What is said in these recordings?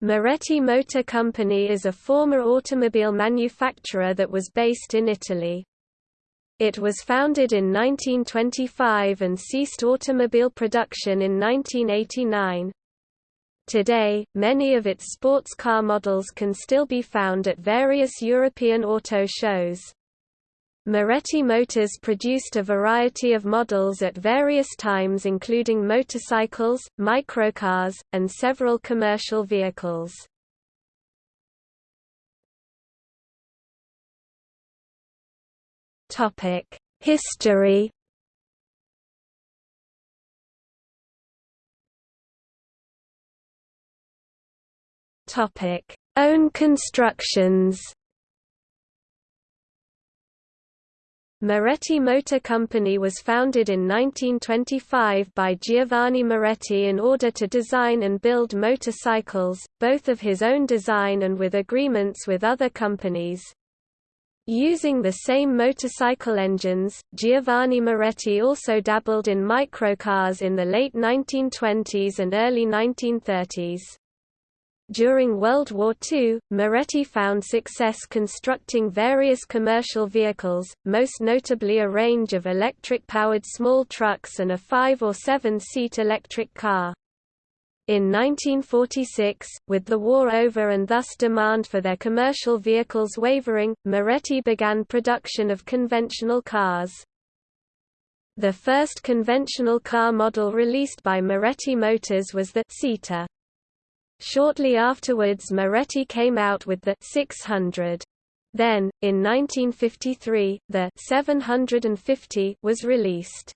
Moretti Motor Company is a former automobile manufacturer that was based in Italy. It was founded in 1925 and ceased automobile production in 1989. Today, many of its sports car models can still be found at various European auto shows. Moretti Motors produced a variety of models at various times including motorcycles, microcars, and several commercial vehicles. History Own constructions Moretti Motor Company was founded in 1925 by Giovanni Moretti in order to design and build motorcycles, both of his own design and with agreements with other companies. Using the same motorcycle engines, Giovanni Moretti also dabbled in microcars in the late 1920s and early 1930s. During World War II, Moretti found success constructing various commercial vehicles, most notably a range of electric-powered small trucks and a five- or seven-seat electric car. In 1946, with the war over and thus demand for their commercial vehicles wavering, Moretti began production of conventional cars. The first conventional car model released by Moretti Motors was the Sita. Shortly afterwards Moretti came out with the 600. Then, in 1953, the 750 was released.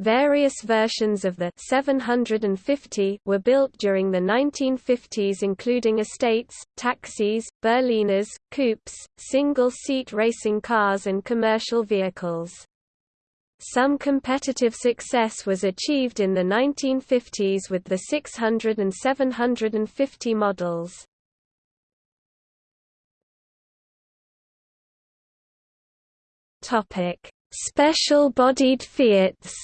Various versions of the 750 were built during the 1950s including estates, taxis, berliners, coupes, single-seat racing cars and commercial vehicles. Some competitive success was achieved in the 1950s with the 600 and 750 models. Topic: Special-bodied Fiats.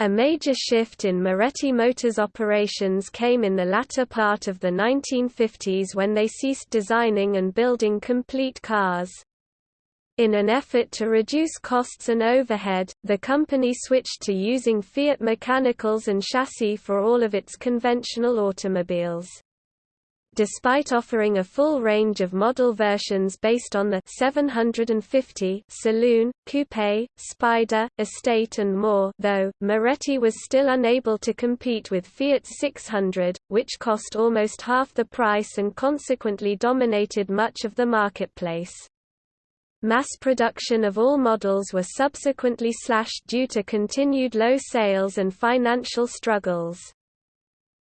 A major shift in Moretti Motors operations came in the latter part of the 1950s when they ceased designing and building complete cars. In an effort to reduce costs and overhead, the company switched to using Fiat mechanicals and chassis for all of its conventional automobiles. Despite offering a full range of model versions based on the 750 Saloon, Coupe, Spider, Estate and more though, Moretti was still unable to compete with Fiat 600, which cost almost half the price and consequently dominated much of the marketplace. Mass production of all models were subsequently slashed due to continued low sales and financial struggles.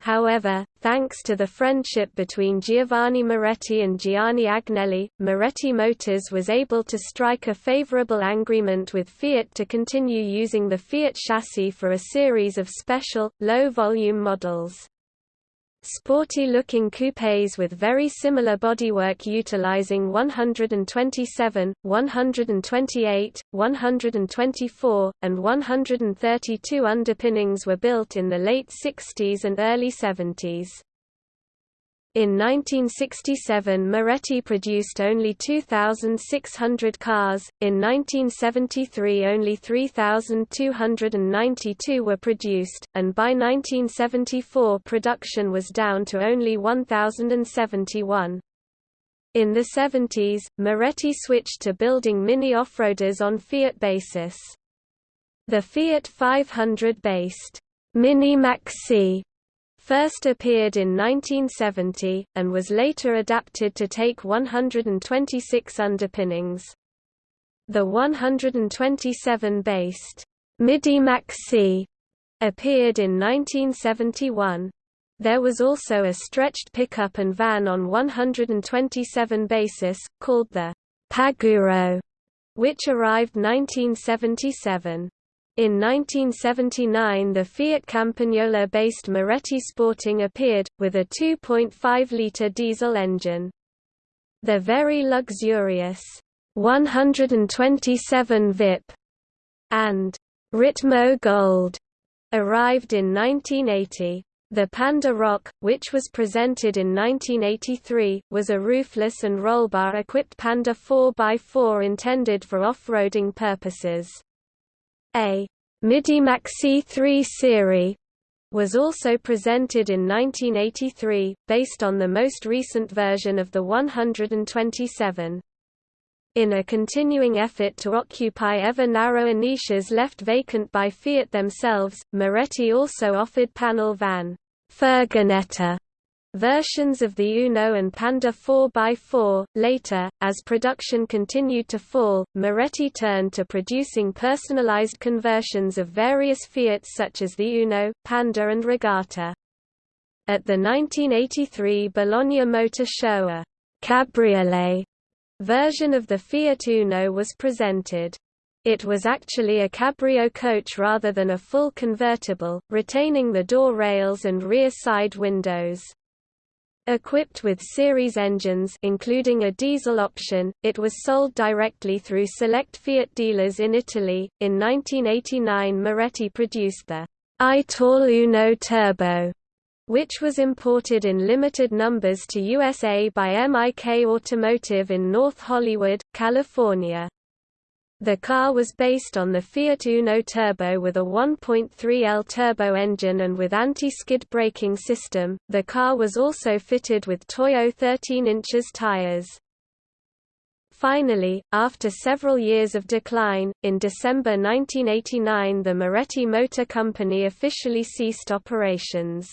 However, thanks to the friendship between Giovanni Moretti and Gianni Agnelli, Moretti Motors was able to strike a favorable agreement with Fiat to continue using the Fiat chassis for a series of special, low-volume models. Sporty-looking coupes with very similar bodywork utilizing 127, 128, 124, and 132 underpinnings were built in the late 60s and early 70s. In 1967 Moretti produced only 2,600 cars, in 1973 only 3,292 were produced, and by 1974 production was down to only 1,071. In the 70s, Moretti switched to building mini off-roaders on Fiat basis. The Fiat 500-based Mini Maxi first appeared in 1970, and was later adapted to take 126 underpinnings. The 127-based Midi Maxi appeared in 1971. There was also a stretched pickup and van on 127 basis, called the Paguro, which arrived 1977. In 1979 the Fiat Campagnola-based Moretti Sporting appeared, with a 2.5-litre diesel engine. The very luxurious 127 VIP and Ritmo Gold arrived in 1980. The Panda Rock, which was presented in 1983, was a roofless and rollbar-equipped Panda 4x4 intended for off-roading purposes. A Midimaxi 3 series was also presented in 1983, based on the most recent version of the 127. In a continuing effort to occupy ever narrower niches left vacant by Fiat themselves, Moretti also offered panel van Furgonetta versions of the Uno and Panda 4x4. Later, as production continued to fall, Moretti turned to producing personalized conversions of various Fiats such as the Uno, Panda and Regata. At the 1983 Bologna Motor Show a cabriolet version of the Fiat Uno was presented. It was actually a cabrio coach rather than a full convertible, retaining the door rails and rear side windows. Equipped with series engines including a diesel option, it was sold directly through select Fiat dealers in Italy. In 1989 Moretti produced the i-Tall Uno Turbo, which was imported in limited numbers to USA by MIK Automotive in North Hollywood, California. The car was based on the Fiat Uno Turbo with a 1.3L turbo engine and with anti-skid braking system. The car was also fitted with Toyo 13 inches tires. Finally, after several years of decline, in December 1989 the Moretti Motor Company officially ceased operations.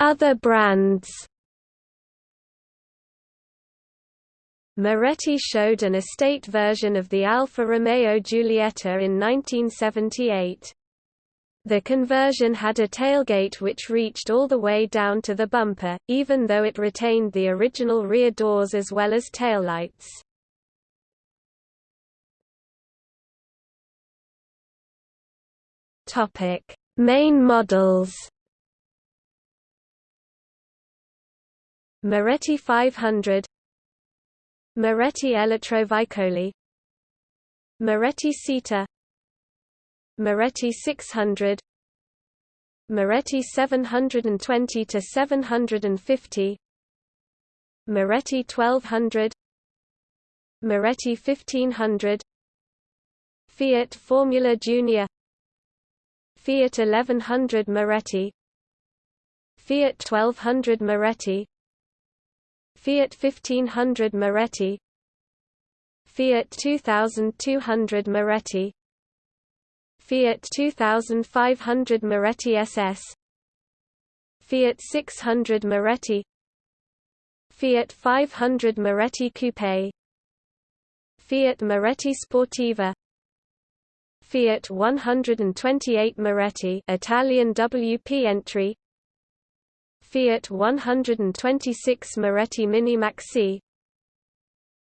Other brands. Moretti showed an estate version of the Alfa Romeo Giulietta in 1978. The conversion had a tailgate which reached all the way down to the bumper, even though it retained the original rear doors as well as taillights. Main models Moretti 500 Moretti Eletrovicoli. Moretti Sita. Moretti 600 Moretti 720 to 750 Moretti 1200 Moretti 1500 Fiat Formula Junior. Fiat 1100 Moretti. Fiat 1200 Moretti Fiat 1500 Moretti. Fiat 2200 Moretti. Fiat 2500 Moretti SS Fiat 600 Moretti. Fiat 500 Moretti Coupe. Fiat Moretti Sportiva. Fiat 128 Moretti Italian WP entry Fiat 126 Moretti Mini Maxi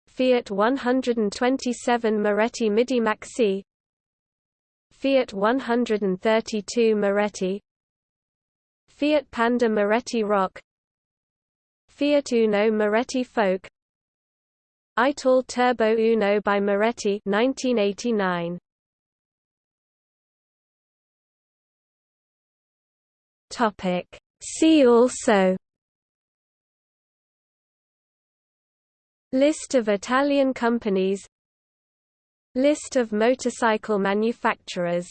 Fiat 127 Moretti Midi Maxi Fiat 132 Moretti. Fiat Panda Moretti Rock Fiat Uno Moretti Folk. i-Tall Turbo Uno by Moretti 1989 Topic See also List of Italian companies List of motorcycle manufacturers